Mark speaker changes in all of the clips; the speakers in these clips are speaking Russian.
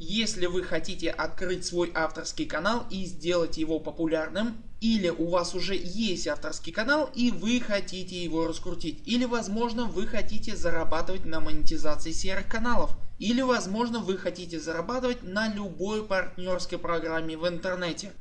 Speaker 1: Если вы хотите открыть свой авторский канал и сделать его популярным, или у вас уже есть авторский канал и вы хотите его раскрутить, или возможно вы хотите зарабатывать на монетизации серых каналов, или возможно вы хотите зарабатывать на любой партнерской программе в интернете.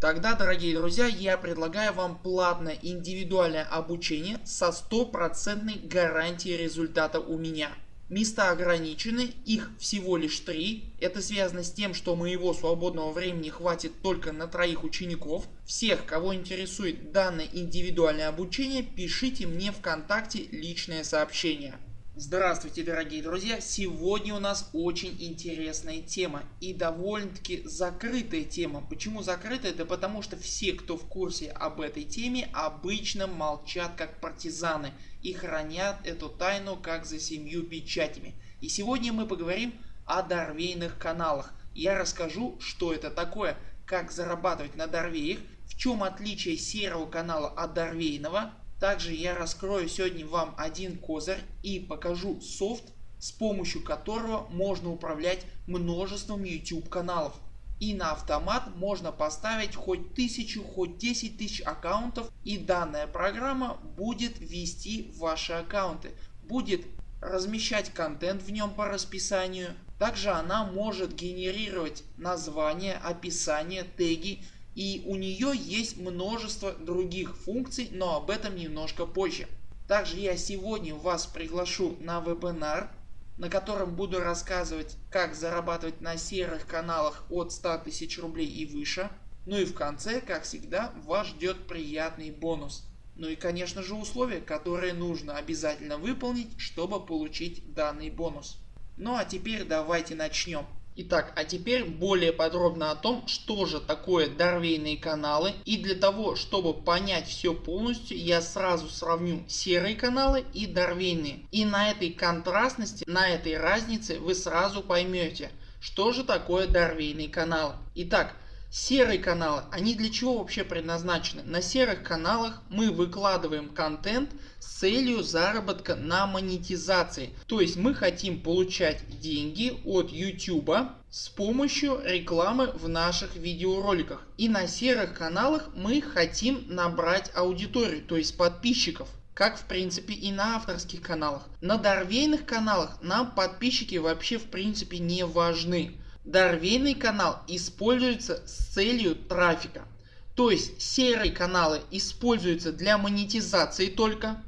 Speaker 1: Тогда дорогие друзья я предлагаю вам платное индивидуальное обучение со стопроцентной гарантией результата у меня. Места ограничены, их всего лишь три. Это связано с тем, что моего свободного времени хватит только на троих учеников. Всех, кого интересует данное индивидуальное обучение, пишите мне ВКонтакте личное сообщение. Здравствуйте дорогие друзья! Сегодня у нас очень интересная тема и довольно таки закрытая тема. Почему закрытая? Да потому что все кто в курсе об этой теме обычно молчат как партизаны и хранят эту тайну как за семью печатями. И сегодня мы поговорим о дорвейных каналах. Я расскажу что это такое, как зарабатывать на дорвеях, в чем отличие серого канала от дорвейного также я раскрою сегодня вам один козырь и покажу софт с помощью которого можно управлять множеством YouTube каналов. И на автомат можно поставить хоть тысячу, хоть 10 тысяч аккаунтов и данная программа будет вести ваши аккаунты. Будет размещать контент в нем по расписанию. Также она может генерировать названия, описание, теги и у нее есть множество других функций, но об этом немножко позже. Также я сегодня вас приглашу на вебинар, на котором буду рассказывать как зарабатывать на серых каналах от 100 тысяч рублей и выше. Ну и в конце как всегда вас ждет приятный бонус. Ну и конечно же условия которые нужно обязательно выполнить чтобы получить данный бонус. Ну а теперь давайте начнем. Итак, а теперь более подробно о том, что же такое дорвейные каналы. И для того, чтобы понять все полностью, я сразу сравню серые каналы и дорвейные. И на этой контрастности, на этой разнице вы сразу поймете, что же такое дорвейные каналы. Итак, Серые каналы, они для чего вообще предназначены? На серых каналах мы выкладываем контент с целью заработка на монетизации. То есть мы хотим получать деньги от YouTube с помощью рекламы в наших видеороликах. И на серых каналах мы хотим набрать аудиторию, то есть подписчиков как в принципе и на авторских каналах. На дорвейных каналах нам подписчики вообще в принципе не важны. Дорвейный канал используется с целью трафика. То есть серые каналы используются для монетизации только,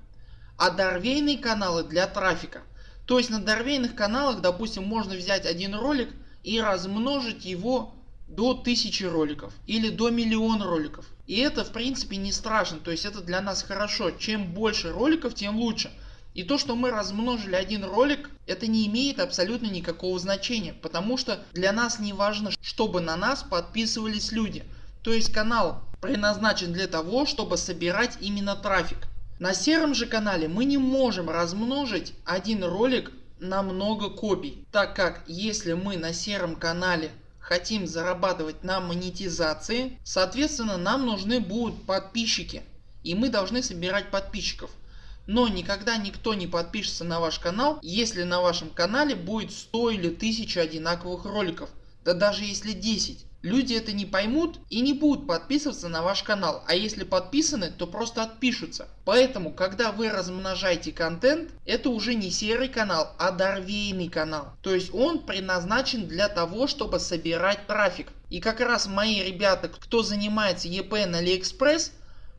Speaker 1: а дорвейные каналы для трафика. То есть на дорвейных каналах допустим можно взять один ролик и размножить его до 1000 роликов или до миллиона роликов. И это в принципе не страшно, то есть это для нас хорошо. Чем больше роликов тем лучше. И то что мы размножили один ролик это не имеет абсолютно никакого значения, потому что для нас не важно чтобы на нас подписывались люди. То есть канал предназначен для того чтобы собирать именно трафик. На сером же канале мы не можем размножить один ролик на много копий, так как если мы на сером канале хотим зарабатывать на монетизации, соответственно нам нужны будут подписчики и мы должны собирать подписчиков. Но никогда никто не подпишется на ваш канал, если на вашем канале будет 100 или 1000 одинаковых роликов. Да даже если 10. Люди это не поймут и не будут подписываться на ваш канал, а если подписаны, то просто отпишутся. Поэтому когда вы размножаете контент, это уже не серый канал, а дорвейный канал. То есть он предназначен для того, чтобы собирать трафик. И как раз мои ребята, кто занимается EP на AliExpress,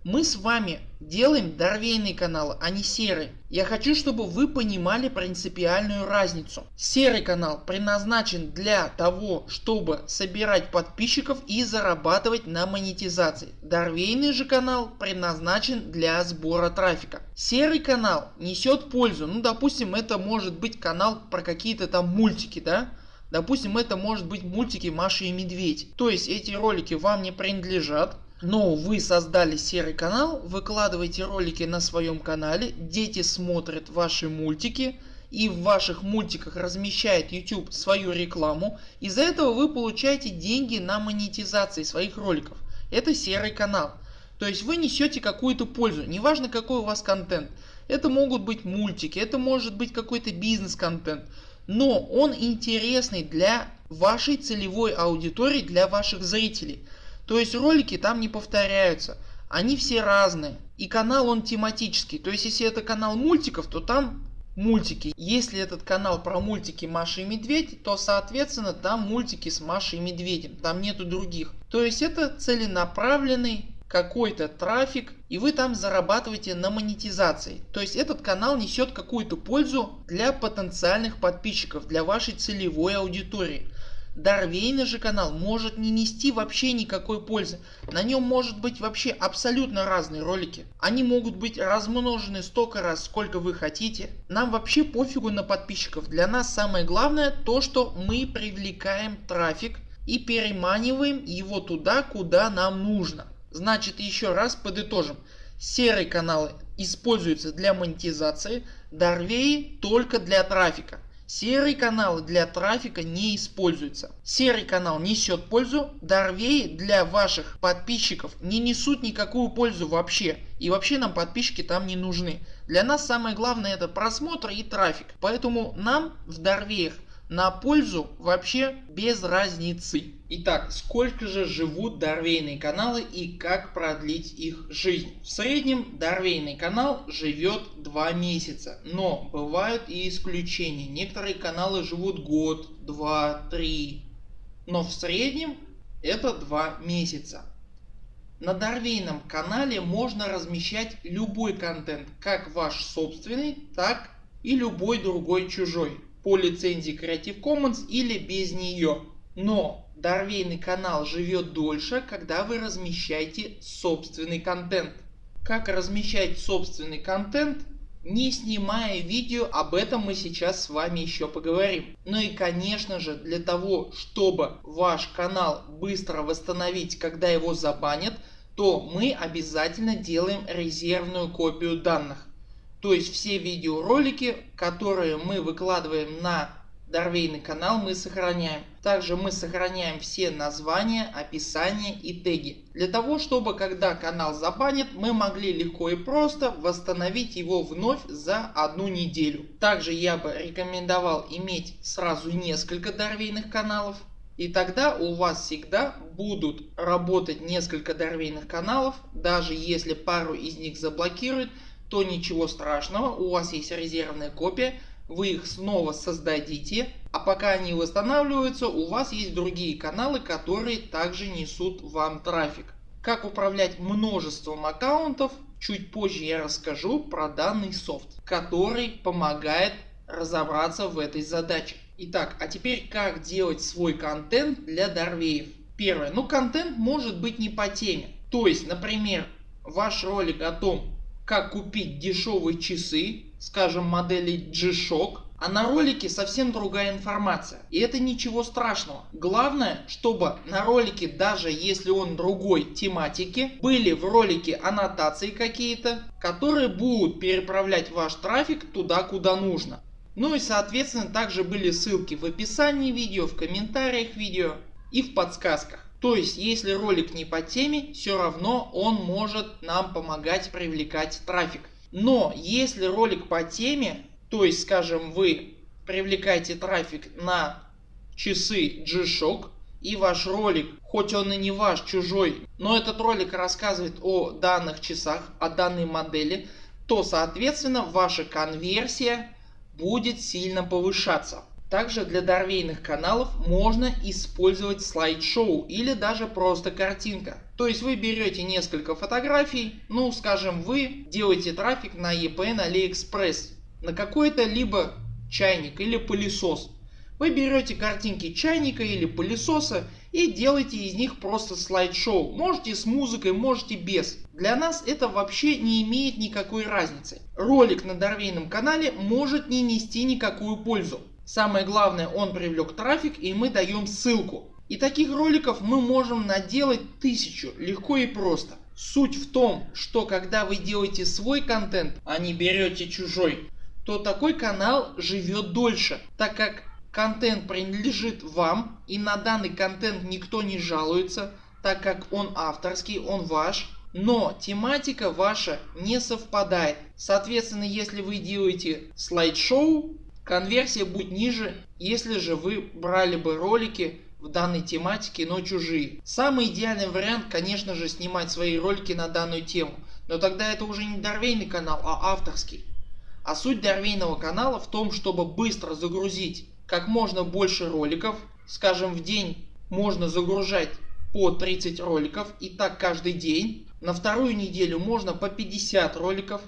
Speaker 1: мы с вами делаем дорвейный канал, а не серый. Я хочу чтобы вы понимали принципиальную разницу. Серый канал предназначен для того чтобы собирать подписчиков и зарабатывать на монетизации. Дорвейный же канал предназначен для сбора трафика. Серый канал несет пользу. Ну допустим это может быть канал про какие-то там мультики да. Допустим это может быть мультики Маша и Медведь. То есть эти ролики вам не принадлежат но вы создали серый канал, выкладываете ролики на своем канале, дети смотрят ваши мультики и в ваших мультиках размещает YouTube свою рекламу. Из-за этого вы получаете деньги на монетизации своих роликов. Это серый канал. То есть вы несете какую-то пользу, неважно какой у вас контент. Это могут быть мультики, это может быть какой-то бизнес контент. Но он интересный для вашей целевой аудитории для ваших зрителей. То есть ролики там не повторяются, они все разные. И канал он тематический, то есть если это канал мультиков, то там мультики. Если этот канал про мультики Маша и Медведь, то соответственно там мультики с Машей и Медведем, там нету других. То есть это целенаправленный какой-то трафик и вы там зарабатываете на монетизации. То есть этот канал несет какую-то пользу для потенциальных подписчиков, для вашей целевой аудитории. Дарвейный же канал может не нести вообще никакой пользы. На нем может быть вообще абсолютно разные ролики. Они могут быть размножены столько раз сколько вы хотите. Нам вообще пофигу на подписчиков. Для нас самое главное то что мы привлекаем трафик и переманиваем его туда куда нам нужно. Значит еще раз подытожим. Серые каналы используются для монетизации, дарвеи только для трафика. Серые каналы для трафика не используются. Серый канал несет пользу, дарвеи для ваших подписчиков не несут никакую пользу вообще. И вообще нам подписчики там не нужны. Для нас самое главное это просмотр и трафик. Поэтому нам в дарвеях на пользу вообще без разницы. Итак, сколько же живут дарвейные каналы и как продлить их жизнь? В среднем дарвейный канал живет 2 месяца, но бывают и исключения. Некоторые каналы живут год, 2, 3, но в среднем это 2 месяца. На Дарвейном канале можно размещать любой контент, как ваш собственный, так и любой другой чужой по лицензии Creative Commons или без нее. Но Дарвейный канал живет дольше, когда вы размещаете собственный контент. Как размещать собственный контент? Не снимая видео, об этом мы сейчас с вами еще поговорим. Ну и конечно же для того, чтобы ваш канал быстро восстановить, когда его забанят, то мы обязательно делаем резервную копию данных. То есть все видеоролики, которые мы выкладываем на Дарвейный канал мы сохраняем. Также мы сохраняем все названия, описания и теги. Для того чтобы когда канал забанят мы могли легко и просто восстановить его вновь за одну неделю. Также я бы рекомендовал иметь сразу несколько Дарвейных каналов. И тогда у вас всегда будут работать несколько Дарвейных каналов. Даже если пару из них заблокируют то ничего страшного, у вас есть резервная копия, вы их снова создадите, а пока они восстанавливаются у вас есть другие каналы, которые также несут вам трафик. Как управлять множеством аккаунтов, чуть позже я расскажу про данный софт, который помогает разобраться в этой задаче. Итак, а теперь как делать свой контент для дарвеев. Первое, ну контент может быть не по теме. То есть, например, ваш ролик о том, как купить дешевые часы, скажем модели G-Shock, а на ролике совсем другая информация. И это ничего страшного. Главное, чтобы на ролике, даже если он другой тематики, были в ролике аннотации какие-то, которые будут переправлять ваш трафик туда, куда нужно. Ну и соответственно также были ссылки в описании видео, в комментариях видео и в подсказках. То есть если ролик не по теме, все равно он может нам помогать привлекать трафик. Но если ролик по теме, то есть скажем вы привлекаете трафик на часы G-Shock и ваш ролик, хоть он и не ваш, чужой, но этот ролик рассказывает о данных часах, о данной модели, то соответственно ваша конверсия будет сильно повышаться. Также для дарвейных каналов можно использовать слайд-шоу или даже просто картинка. То есть вы берете несколько фотографий, ну скажем вы делаете трафик на EPN AliExpress на какой-то либо чайник или пылесос. Вы берете картинки чайника или пылесоса и делаете из них просто слайд-шоу. Можете с музыкой, можете без. Для нас это вообще не имеет никакой разницы. Ролик на Дарвейном канале может не нести никакую пользу. Самое главное он привлек трафик и мы даем ссылку. И таких роликов мы можем наделать тысячу легко и просто. Суть в том, что когда вы делаете свой контент, а не берете чужой, то такой канал живет дольше, так как контент принадлежит вам и на данный контент никто не жалуется, так как он авторский, он ваш. Но тематика ваша не совпадает. Соответственно, если вы делаете слайд-шоу, конверсия будет ниже если же вы брали бы ролики в данной тематике, но чужие. Самый идеальный вариант конечно же снимать свои ролики на данную тему, но тогда это уже не дорвейный канал, а авторский. А суть дорвейного канала в том, чтобы быстро загрузить как можно больше роликов, скажем в день можно загружать по 30 роликов и так каждый день. На вторую неделю можно по 50 роликов,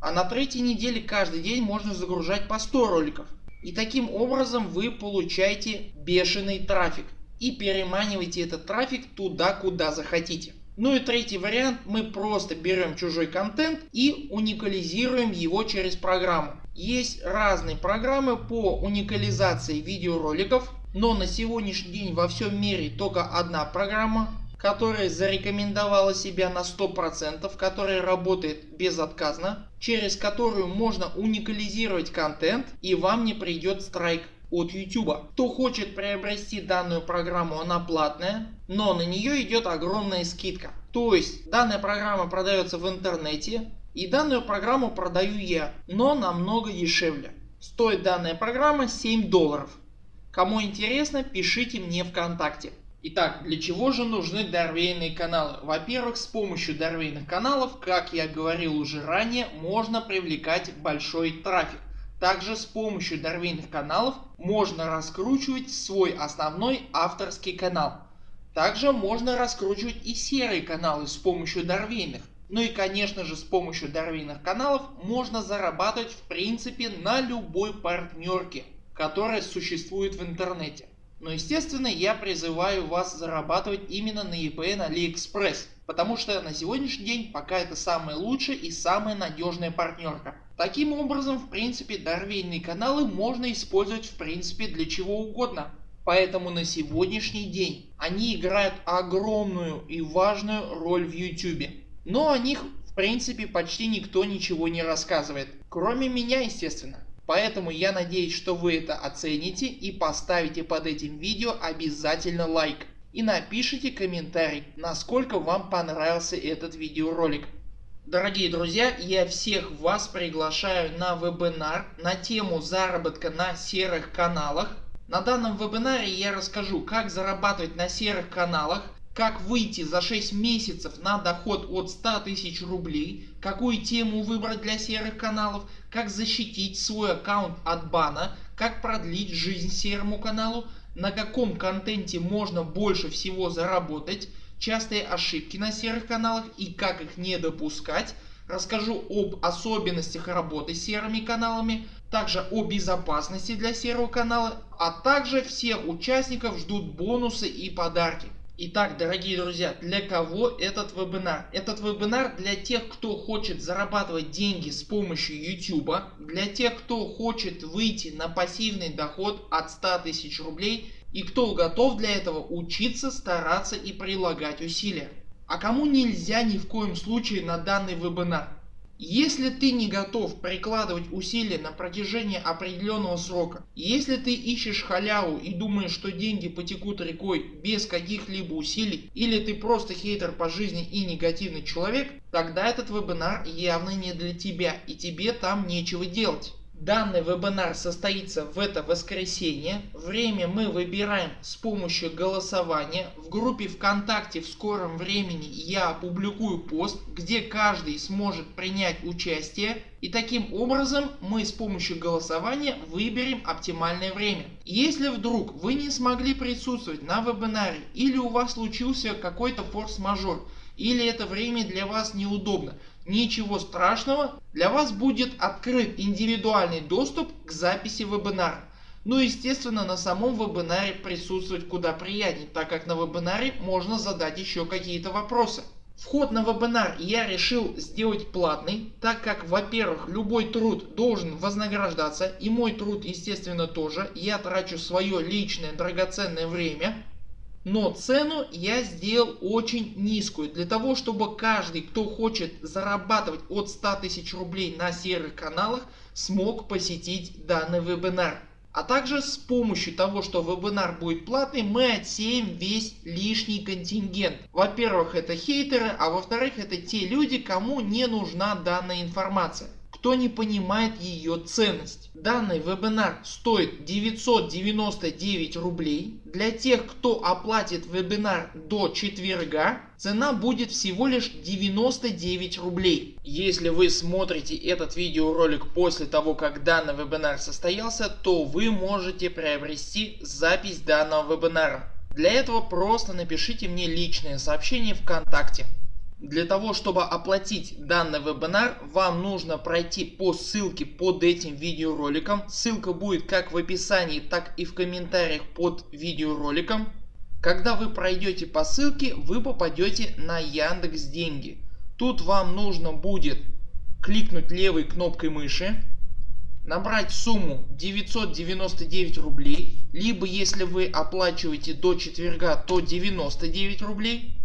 Speaker 1: а на третьей неделе каждый день можно загружать по 100 роликов. И таким образом вы получаете бешеный трафик и переманиваете этот трафик туда куда захотите. Ну и третий вариант мы просто берем чужой контент и уникализируем его через программу. Есть разные программы по уникализации видеороликов, но на сегодняшний день во всем мире только одна программа которая зарекомендовала себя на 100%, которая работает безотказно, через которую можно уникализировать контент и вам не придет страйк от YouTube. Кто хочет приобрести данную программу она платная, но на нее идет огромная скидка. То есть данная программа продается в интернете и данную программу продаю я, но намного дешевле. Стоит данная программа 7 долларов. Кому интересно пишите мне вконтакте. Итак, для чего же нужны дорвейные каналы? Во-первых, с помощью дорвейных каналов, как я говорил уже ранее, можно привлекать большой трафик. Также с помощью дорвейных каналов можно раскручивать свой основной авторский канал. Также можно раскручивать и серые каналы с помощью дорвейных. Ну и конечно же с помощью дорвейных каналов можно зарабатывать в принципе на любой партнерке, которая существует в интернете. Но естественно я призываю вас зарабатывать именно на EPN AliExpress, потому что на сегодняшний день пока это самая лучшая и самая надежная партнерка. Таким образом в принципе дорвейные каналы можно использовать в принципе для чего угодно. Поэтому на сегодняшний день они играют огромную и важную роль в YouTube. Но о них в принципе почти никто ничего не рассказывает. Кроме меня естественно. Поэтому я надеюсь что вы это оцените и поставите под этим видео обязательно лайк. И напишите комментарий насколько вам понравился этот видеоролик. Дорогие друзья, я всех вас приглашаю на вебинар на тему заработка на серых каналах. На данном вебинаре я расскажу как зарабатывать на серых каналах, как выйти за 6 месяцев на доход от 100 тысяч рублей, какую тему выбрать для серых каналов, как защитить свой аккаунт от бана, как продлить жизнь серому каналу, на каком контенте можно больше всего заработать, частые ошибки на серых каналах и как их не допускать. Расскажу об особенностях работы с серыми каналами, также о безопасности для серого канала, а также всех участников ждут бонусы и подарки. Итак, дорогие друзья, для кого этот вебинар? Этот вебинар для тех, кто хочет зарабатывать деньги с помощью YouTube, для тех, кто хочет выйти на пассивный доход от 100 тысяч рублей и кто готов для этого учиться, стараться и прилагать усилия. А кому нельзя ни в коем случае на данный вебинар? Если ты не готов прикладывать усилия на протяжении определенного срока, если ты ищешь халяву и думаешь что деньги потекут рекой без каких-либо усилий или ты просто хейтер по жизни и негативный человек, тогда этот вебинар явно не для тебя и тебе там нечего делать. Данный вебинар состоится в это воскресенье. Время мы выбираем с помощью голосования. В группе ВКонтакте в скором времени я опубликую пост, где каждый сможет принять участие. И таким образом мы с помощью голосования выберем оптимальное время. Если вдруг вы не смогли присутствовать на вебинаре или у вас случился какой-то форс-мажор или это время для вас неудобно, Ничего страшного, для вас будет открыт индивидуальный доступ к записи вебинара. Ну естественно на самом вебинаре присутствовать куда приятнее, так как на вебинаре можно задать еще какие-то вопросы. Вход на вебинар я решил сделать платный, так как во-первых любой труд должен вознаграждаться и мой труд естественно тоже. Я трачу свое личное драгоценное время но цену я сделал очень низкую для того чтобы каждый кто хочет зарабатывать от 100 тысяч рублей на серых каналах смог посетить данный вебинар. А также с помощью того что вебинар будет платный мы отсеем весь лишний контингент. Во-первых это хейтеры, а во-вторых это те люди кому не нужна данная информация. Кто не понимает ее ценность. Данный вебинар стоит 999 рублей. Для тех кто оплатит вебинар до четверга цена будет всего лишь 99 рублей. Если вы смотрите этот видеоролик после того как данный вебинар состоялся то вы можете приобрести запись данного вебинара. Для этого просто напишите мне личное сообщение ВКонтакте. Для того чтобы оплатить данный вебинар вам нужно пройти по ссылке под этим видеороликом. Ссылка будет как в описании так и в комментариях под видеороликом. Когда вы пройдете по ссылке вы попадете на Яндекс Деньги. Тут вам нужно будет кликнуть левой кнопкой мыши, набрать сумму 999 рублей, либо если вы оплачиваете до четверга то 99 рублей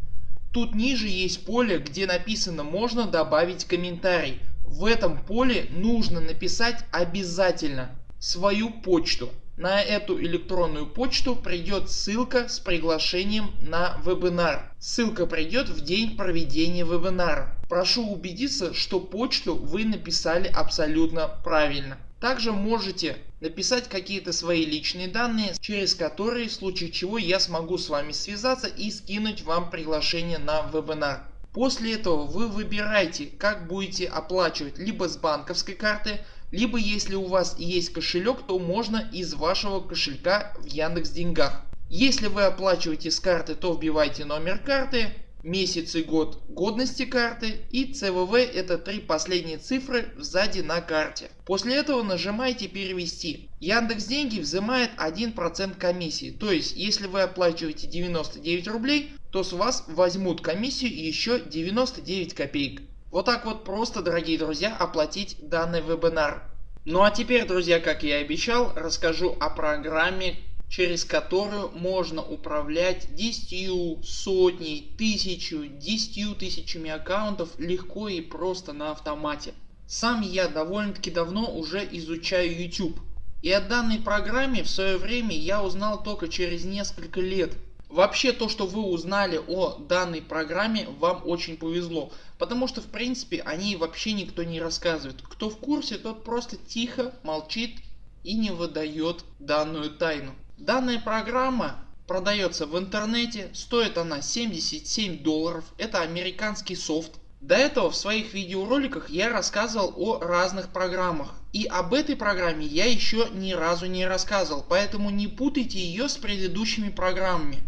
Speaker 1: Тут ниже есть поле где написано можно добавить комментарий. В этом поле нужно написать обязательно свою почту. На эту электронную почту придет ссылка с приглашением на вебинар. Ссылка придет в день проведения вебинара. Прошу убедиться что почту вы написали абсолютно правильно. Также можете написать какие-то свои личные данные, через которые в случае чего я смогу с вами связаться и скинуть вам приглашение на вебинар. После этого вы выбираете как будете оплачивать либо с банковской карты, либо если у вас есть кошелек то можно из вашего кошелька в Яндекс Деньгах. Если вы оплачиваете с карты то вбивайте номер карты, месяц и год годности карты и CVV это три последние цифры сзади на карте. После этого нажимаете перевести. Яндекс Деньги взимает 1% комиссии. То есть если вы оплачиваете 99 рублей то с вас возьмут комиссию еще 99 копеек. Вот так вот просто дорогие друзья оплатить данный вебинар. Ну а теперь друзья как я и обещал расскажу о программе через которую можно управлять 10, сотней, тысячу, десятью тысячами аккаунтов легко и просто на автомате. Сам я довольно таки давно уже изучаю YouTube. И о данной программе в свое время я узнал только через несколько лет. Вообще то что вы узнали о данной программе вам очень повезло. Потому что в принципе о ней вообще никто не рассказывает. Кто в курсе тот просто тихо молчит и не выдает данную тайну. Данная программа продается в интернете, стоит она 77 долларов, это американский софт. До этого в своих видеороликах я рассказывал о разных программах. И об этой программе я еще ни разу не рассказывал, поэтому не путайте ее с предыдущими программами.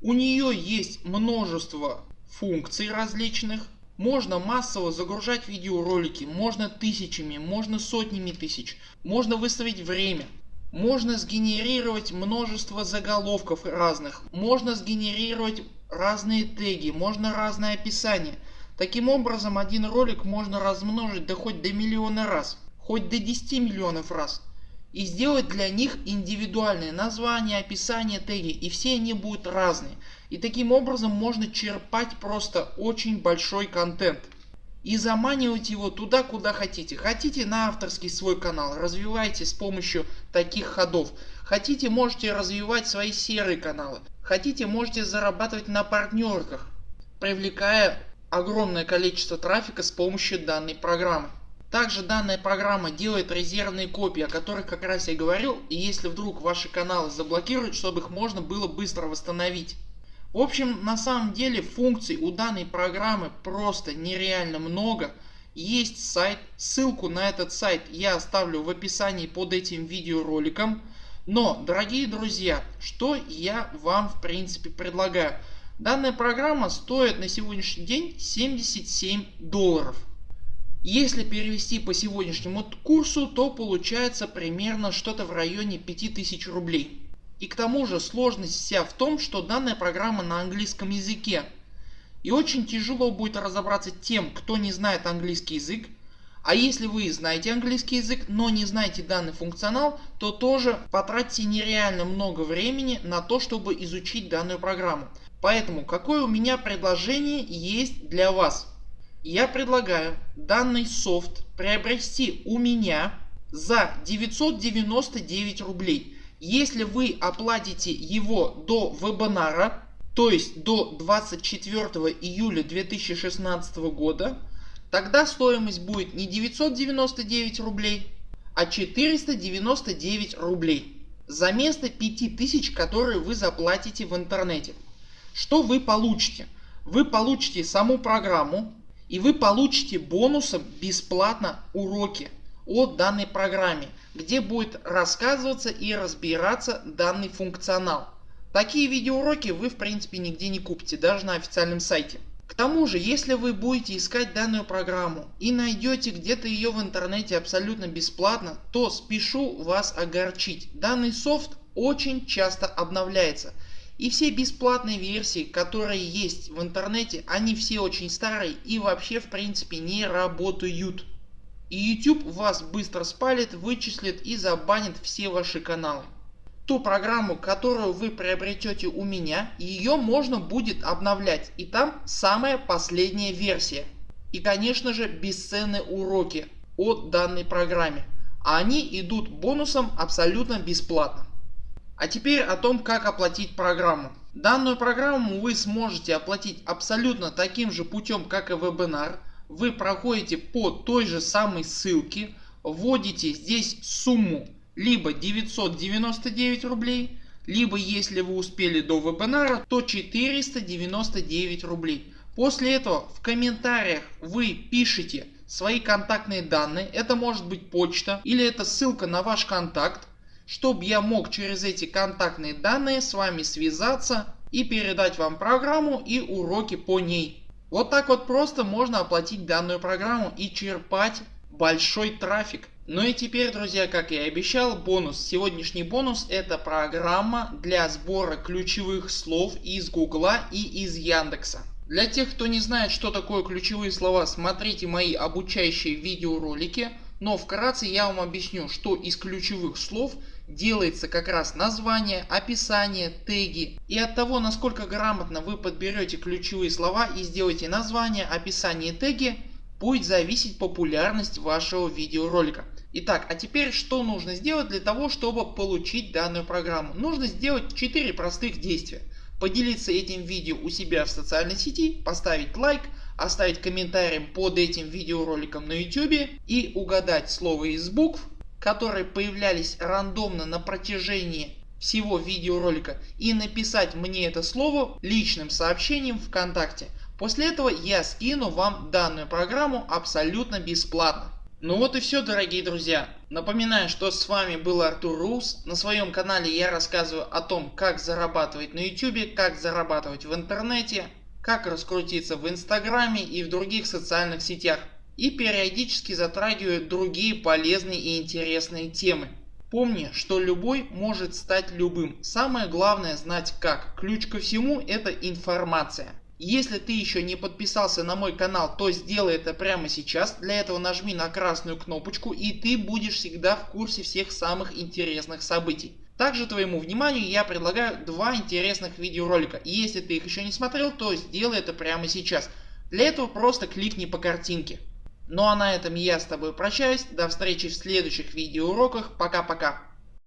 Speaker 1: У нее есть множество функций различных. Можно массово загружать видеоролики, можно тысячами, можно сотнями тысяч. Можно выставить время. Можно сгенерировать множество заголовков разных, можно сгенерировать разные теги, можно разное описание. Таким образом один ролик можно размножить да хоть до миллиона раз, хоть до 10 миллионов раз. И сделать для них индивидуальное название, описание, теги и все они будут разные. И таким образом можно черпать просто очень большой контент и заманивать его туда куда хотите. Хотите на авторский свой канал развивайте с помощью таких ходов. Хотите можете развивать свои серые каналы. Хотите можете зарабатывать на партнерках привлекая огромное количество трафика с помощью данной программы. Также данная программа делает резервные копии, о которых как раз я говорил, и если вдруг ваши каналы заблокируют, чтобы их можно было быстро восстановить. В общем на самом деле функций у данной программы просто нереально много. Есть сайт, ссылку на этот сайт я оставлю в описании под этим видеороликом. Но дорогие друзья, что я вам в принципе предлагаю. Данная программа стоит на сегодняшний день 77 долларов. Если перевести по сегодняшнему курсу то получается примерно что-то в районе 5000 рублей. И к тому же сложность вся в том, что данная программа на английском языке. И очень тяжело будет разобраться тем, кто не знает английский язык. А если вы знаете английский язык, но не знаете данный функционал, то тоже потратите нереально много времени на то, чтобы изучить данную программу. Поэтому какое у меня предложение есть для вас. Я предлагаю данный софт приобрести у меня за 999 рублей. Если вы оплатите его до вебинара, то есть до 24 июля 2016 года, тогда стоимость будет не 999 рублей, а 499 рублей за место 5000 которые вы заплатите в интернете. Что вы получите? Вы получите саму программу и вы получите бонусом бесплатно уроки о данной программе, где будет рассказываться и разбираться данный функционал. Такие видеоуроки вы в принципе нигде не купите, даже на официальном сайте. К тому же, если вы будете искать данную программу и найдете где-то ее в интернете абсолютно бесплатно, то спешу вас огорчить. Данный софт очень часто обновляется. И все бесплатные версии, которые есть в интернете, они все очень старые и вообще в принципе не работают. И YouTube вас быстро спалит, вычислит и забанит все ваши каналы. Ту программу которую вы приобретете у меня ее можно будет обновлять и там самая последняя версия. И конечно же бесценные уроки от данной программе. А они идут бонусом абсолютно бесплатно. А теперь о том как оплатить программу. Данную программу вы сможете оплатить абсолютно таким же путем как и вебинар. Вы проходите по той же самой ссылке, вводите здесь сумму либо 999 рублей, либо если вы успели до вебинара, то 499 рублей. После этого в комментариях вы пишите свои контактные данные, это может быть почта или это ссылка на ваш контакт чтобы я мог через эти контактные данные с вами связаться и передать вам программу и уроки по ней. Вот так вот просто можно оплатить данную программу и черпать большой трафик. Ну и теперь друзья как я и обещал бонус. Сегодняшний бонус это программа для сбора ключевых слов из гугла и из яндекса. Для тех кто не знает что такое ключевые слова смотрите мои обучающие видеоролики. Но вкратце я вам объясню что из ключевых слов делается как раз название, описание, теги. И от того насколько грамотно вы подберете ключевые слова и сделаете название, описание и теги будет зависеть популярность вашего видеоролика. Итак, а теперь что нужно сделать для того чтобы получить данную программу? Нужно сделать 4 простых действия. Поделиться этим видео у себя в социальной сети, поставить лайк, оставить комментарий под этим видеороликом на YouTube и угадать слово из букв которые появлялись рандомно на протяжении всего видеоролика и написать мне это слово личным сообщением ВКонтакте. После этого я скину вам данную программу абсолютно бесплатно. Ну вот и все дорогие друзья. Напоминаю что с вами был Артур Рус. На своем канале я рассказываю о том как зарабатывать на YouTube, как зарабатывать в интернете, как раскрутиться в инстаграме и в других социальных сетях и периодически затрагивают другие полезные и интересные темы. Помни, что любой может стать любым. Самое главное знать как. Ключ ко всему это информация. Если ты еще не подписался на мой канал, то сделай это прямо сейчас. Для этого нажми на красную кнопочку и ты будешь всегда в курсе всех самых интересных событий. Также твоему вниманию я предлагаю два интересных видеоролика. Если ты их еще не смотрел, то сделай это прямо сейчас. Для этого просто кликни по картинке. Ну а на этом я с тобой прощаюсь. До встречи в следующих видеоуроках. Пока-пока.